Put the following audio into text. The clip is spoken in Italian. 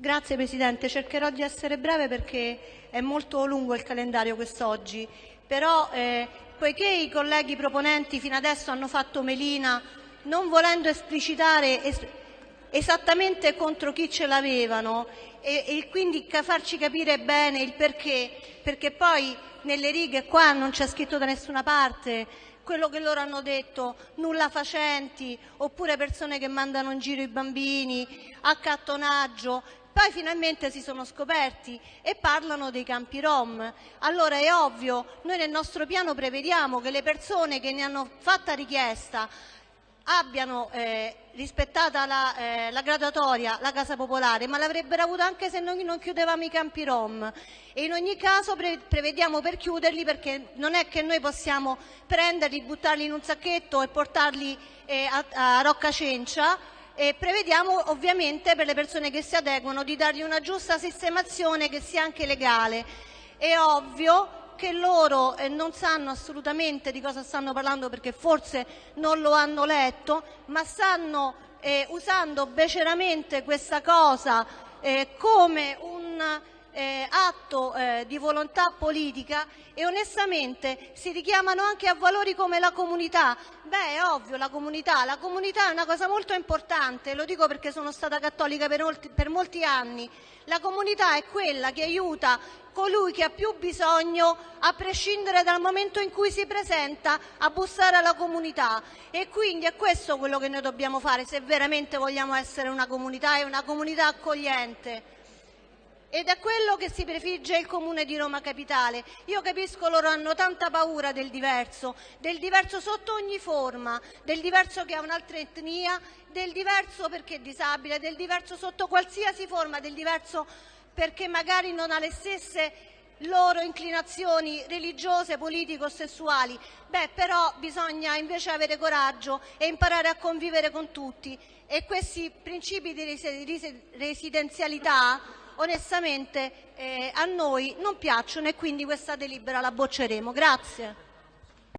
Grazie Presidente, cercherò di essere breve perché è molto lungo il calendario quest'oggi, però eh, poiché i colleghi proponenti fino adesso hanno fatto melina non volendo esplicitare es esattamente contro chi ce l'avevano e, e quindi farci capire bene il perché, perché poi nelle righe qua non c'è scritto da nessuna parte quello che loro hanno detto, nulla facenti, oppure persone che mandano in giro i bambini, accattonaggio, poi finalmente si sono scoperti e parlano dei campi rom. Allora è ovvio, noi nel nostro piano prevediamo che le persone che ne hanno fatta richiesta abbiano eh, rispettata la, eh, la, graduatoria, la casa popolare, ma l'avrebbero avuta anche se noi non chiudevamo i campi rom. E in ogni caso pre prevediamo per chiuderli perché non è che noi possiamo prenderli, buttarli in un sacchetto e portarli eh, a, a Rocca Cencia, e prevediamo ovviamente per le persone che si adeguano di dargli una giusta sistemazione che sia anche legale. È ovvio che loro eh, non sanno assolutamente di cosa stanno parlando perché forse non lo hanno letto, ma stanno eh, usando beceramente questa cosa eh, come un eh, atto eh, di volontà politica e onestamente si richiamano anche a valori come la comunità. Beh, è ovvio, la comunità. La comunità è una cosa molto importante, lo dico perché sono stata cattolica per molti, per molti anni. La comunità è quella che aiuta colui che ha più bisogno, a prescindere dal momento in cui si presenta, a bussare alla comunità. E quindi è questo quello che noi dobbiamo fare se veramente vogliamo essere una comunità e una comunità accogliente ed è quello che si prefigge il Comune di Roma Capitale. Io capisco loro hanno tanta paura del diverso, del diverso sotto ogni forma, del diverso che ha un'altra etnia, del diverso perché è disabile, del diverso sotto qualsiasi forma, del diverso perché magari non ha le stesse loro inclinazioni religiose, politico-sessuali. Beh, però bisogna invece avere coraggio e imparare a convivere con tutti e questi principi di residenzialità onestamente eh, a noi non piacciono e quindi questa delibera la bocceremo. Grazie.